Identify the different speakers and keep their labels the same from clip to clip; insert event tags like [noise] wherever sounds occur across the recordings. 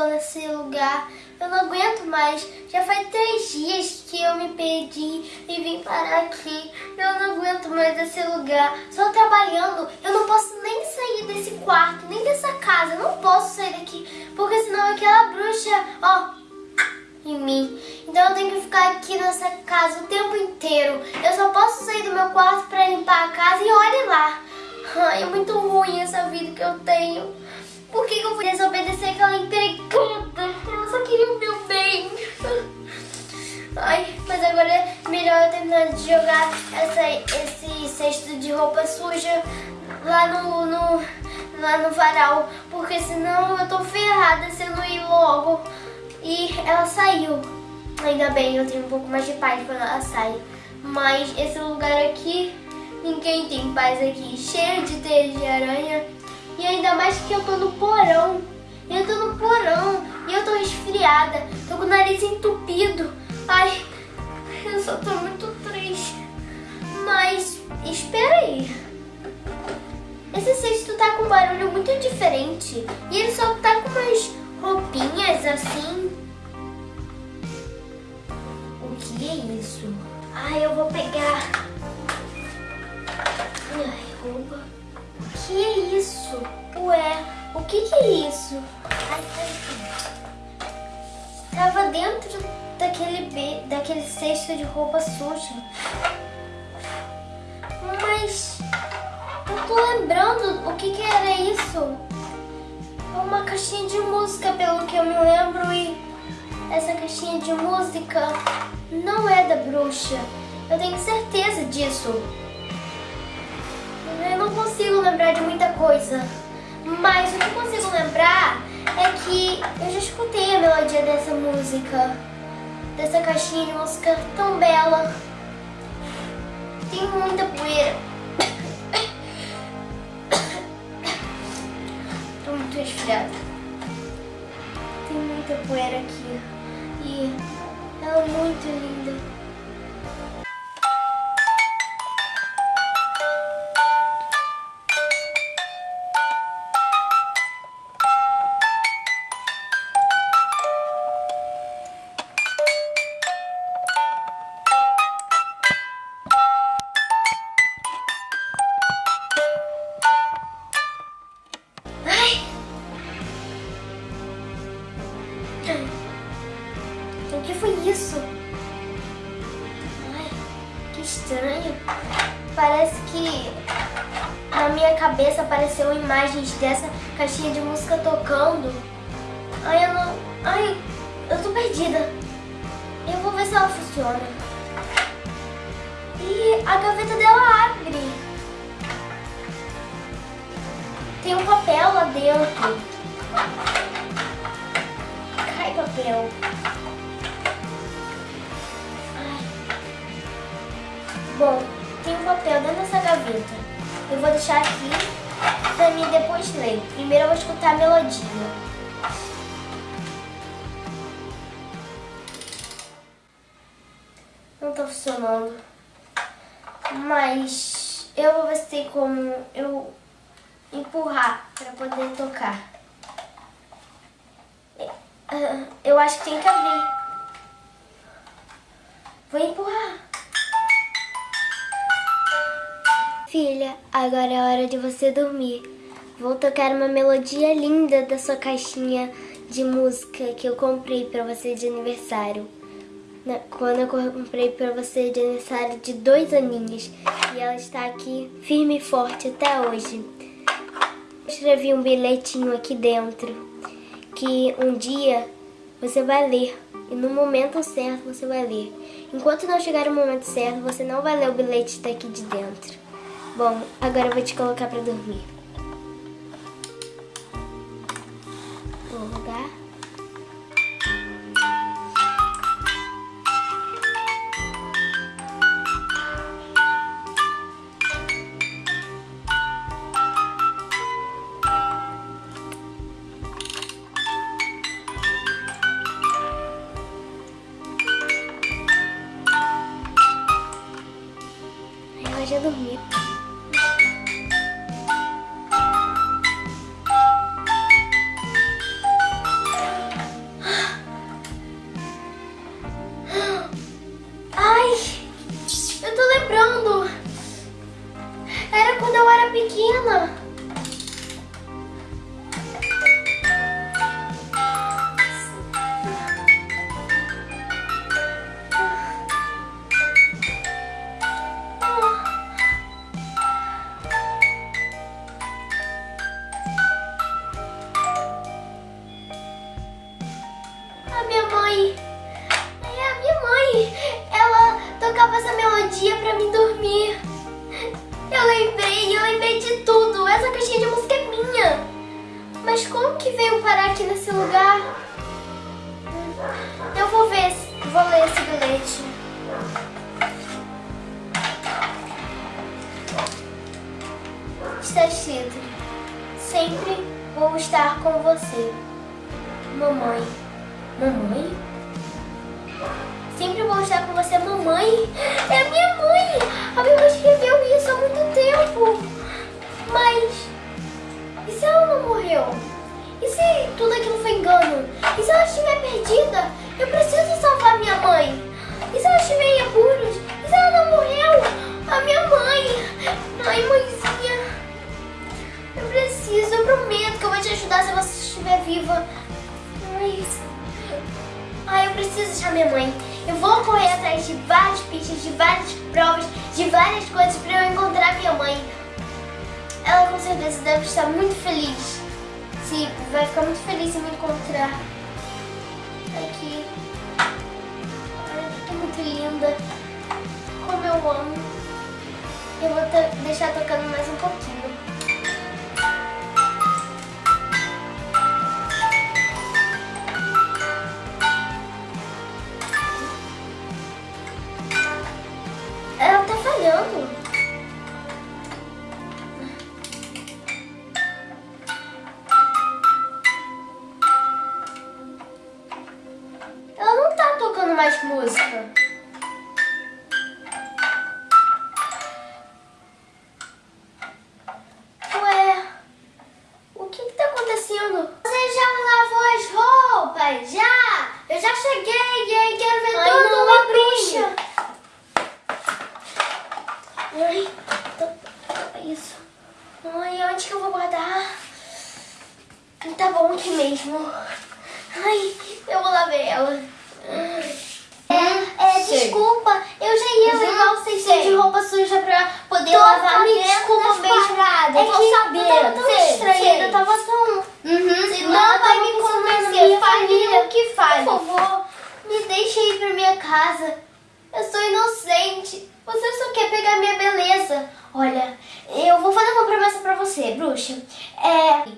Speaker 1: tô nesse lugar. Eu não aguento mais. Já faz três dias que eu me perdi e vim parar aqui. Eu não aguento mais esse lugar. Só trabalhando. Eu não posso nem sair desse quarto, nem dessa casa. Eu não posso sair daqui. Porque senão aquela bruxa, ó, em mim. Então eu tenho que ficar aqui nessa casa o tempo inteiro. Eu só posso sair do meu quarto pra limpar a casa e olhe lá. Ai, é muito ruim essa vida que eu tenho. Por que, que eu fui desobedecer aquela empregada? Ela só queria o meu bem. Ai, mas agora é melhor eu terminar de jogar essa, esse cesto de roupa suja lá no, no, lá no varal. Porque senão eu tô ferrada se eu não ir logo. E ela saiu. Ainda bem, eu tenho um pouco mais de paz quando ela sai. Mas esse lugar aqui, ninguém tem paz aqui. Cheio de teias de aranha. E ainda mais que eu tô no porão. Eu tô no porão e eu tô resfriada. Tô com o nariz entupido. Ai, eu só tô muito triste. Mas, espera aí. Esse cesto tá com um barulho muito diferente. E ele só tá com umas roupinhas assim. O que é isso? Ai, eu vou pegar. Ai, roupa. Que é isso? Ué, o que, que é isso? Ai, Tava dentro daquele, daquele cesto de roupa suja. Mas eu tô lembrando o que, que era isso. Uma caixinha de música, pelo que eu me lembro, e essa caixinha de música não é da bruxa. Eu tenho certeza disso. Consigo lembrar de muita coisa. Mas o que eu consigo lembrar é que eu já escutei a melodia dessa música. Dessa caixinha de música tão bela. Tem muita poeira. Tô muito resfriada. Tem muita poeira aqui. E ela é muito linda. Parece que na minha cabeça apareceu imagens dessa caixinha de música tocando. Ai, eu não... Ai, eu tô perdida. Eu vou ver se ela funciona. E a gaveta dela abre. Tem um papel lá dentro. Cai papel. Bom, tem um papel dentro dessa gaveta. Eu vou deixar aqui pra mim depois ler. Primeiro eu vou escutar a melodia. Não tá funcionando. Mas eu vou ver se tem como eu empurrar para poder tocar. Eu acho que tem que abrir. Vou empurrar. Filha, agora é hora de você dormir. Vou tocar uma melodia linda da sua caixinha de música que eu comprei para você de aniversário. Quando eu comprei para você de aniversário de dois aninhos. E ela está aqui firme e forte até hoje. Escrevi um bilhetinho aqui dentro. Que um dia você vai ler. E no momento certo você vai ler. Enquanto não chegar o momento certo, você não vai ler o bilhete daqui de dentro. Bom, agora eu vou te colocar pra dormir. Vou rodar. Ela já dormiu. Mãe. É a minha mãe. Ela tocava essa melodia pra me dormir. Eu lembrei, eu lembrei de tudo. Essa caixinha de música é minha. Mas como que veio parar aqui nesse lugar? Eu vou ver, vou ler esse bilhete. Está escrito: Sempre vou estar com você, mamãe. Mamãe? Sempre vou estar com você, mamãe. É a minha mãe. A minha mãe escreveu isso há muito tempo. Mas e se ela não morreu? E se tudo aquilo foi engano? E se ela estiver perdida? Eu preciso salvar minha mãe. E se ela estiver em apuros? E se ela não morreu? A minha mãe. Ai, mãezinha. Eu preciso, eu prometo que eu vou te ajudar se você estiver viva. Preciso achar minha mãe. Eu vou correr atrás de várias pistas, de várias provas, de várias coisas para eu encontrar minha mãe. Ela com certeza deve estar muito feliz. Sim, vai ficar muito feliz em me encontrar. Aqui. Ai, que muito linda. Como eu amo. Eu vou deixar tocando mais um pouquinho. Música. Ué, o que que tá acontecendo? Você já lavou as roupas? Já! Eu já cheguei, hein? Quero ver
Speaker 2: Ai,
Speaker 1: tudo
Speaker 2: não,
Speaker 1: uma
Speaker 2: a
Speaker 1: bruxa. Ai, tá- isso. Ai, onde que eu vou guardar? Tá bom aqui mesmo. Ai, eu vou lá ver ela. É, é,
Speaker 2: Sei.
Speaker 1: desculpa. Eu já ia
Speaker 2: Uhum,
Speaker 1: levar o cestinho
Speaker 2: sei.
Speaker 1: de roupa suja pra poder
Speaker 2: Tô
Speaker 1: lavar. Me
Speaker 2: sabendo
Speaker 1: desculpa
Speaker 2: das
Speaker 1: mesmo.
Speaker 2: paradas,
Speaker 1: é
Speaker 2: tô
Speaker 1: que
Speaker 2: sabendo.
Speaker 1: eu tava tão
Speaker 2: Sei,
Speaker 1: distraída,
Speaker 2: sei.
Speaker 1: eu tava tão...
Speaker 2: Uhum.
Speaker 1: Não
Speaker 2: Não
Speaker 1: vai
Speaker 2: vai
Speaker 1: me
Speaker 2: me
Speaker 1: convencer,
Speaker 2: convencer,
Speaker 1: família,
Speaker 2: família, o que faz?
Speaker 1: Por favor, me deixe ir pra minha casa. Eu sou inocente. Você só quer pegar minha beleza. Olha, eu vou fazer uma promessa pra você, bruxa. É.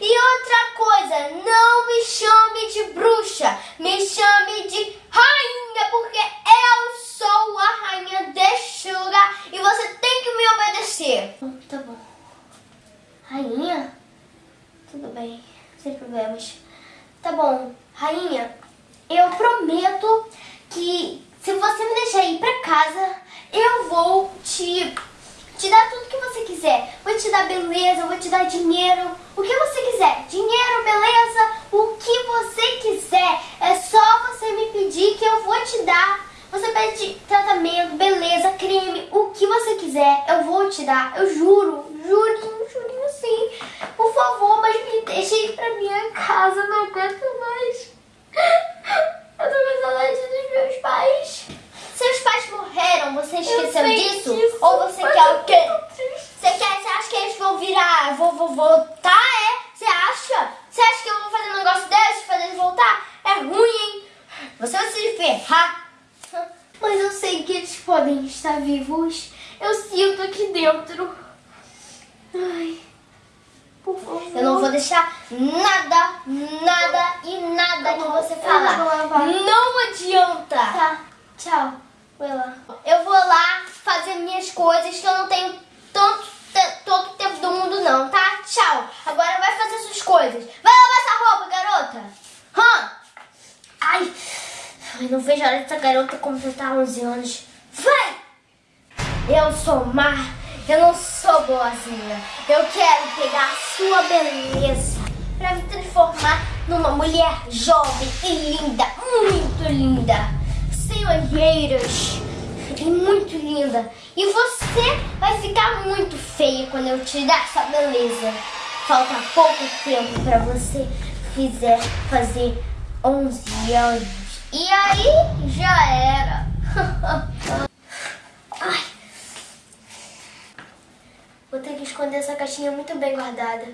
Speaker 1: E outra coisa, não me chame de bruxa, me chame de rainha, porque eu sou a rainha deste lugar e você tem que me obedecer. Tá bom. Rainha? Tudo bem, sem problemas. Tá bom, rainha, eu prometo que se você me deixar ir pra casa, eu vou te, te dar tudo que você quiser. Vou te dar beleza, vou te dar dinheiro, o que você quiser. Dinheiro, beleza, o que você quiser. É só você me pedir que eu vou te dar. Você pede tratamento, beleza, creme, o que você quiser, eu vou te dar. Eu juro, jurinho, jurinho sim. Por favor, mas me deixe ir pra minha casa, não aguento mais. Eu tô com saudade dos meus pais. Seus pais morreram, você esqueceu
Speaker 2: sei
Speaker 1: disso?
Speaker 2: disso,
Speaker 1: Ou você
Speaker 2: mas
Speaker 1: quer
Speaker 2: eu
Speaker 1: o quê?
Speaker 2: tô triste.
Speaker 1: Você quer, você acha que eles vão virar, vou, vou voltar, é? Você acha? Você acha que eu vou fazer um negócio desse, fazer eles voltar? É ruim, hein? Você vai se ferrar. Mas eu sei que eles podem estar vivos. Eu sinto aqui dentro. Ai, por favor. Eu não vou deixar nada, nada e nada que você falar. Não adianta. Tá, tchau. Vai lá. Eu vou lá fazer minhas coisas que eu não tenho tanto, te- todo o tempo do mundo não, tá? Tchau. Agora vai fazer suas coisas. Vai lavar essa roupa, garota. Hã? Ai, não vejo a hora dessa garota completar 11 anos. Vai! Eu sou má, eu não sou boazinha. Eu quero pegar a sua beleza pra me transformar numa mulher jovem e linda, muito linda, sem olheiras e muito linda. E você vai ficar muito feia quando eu tirar essa beleza. Falta pouco tempo pra você quiser fazer 11 anos. E aí já era. [laughs] Ai. Vou ter que esconder essa caixinha muito bem guardada.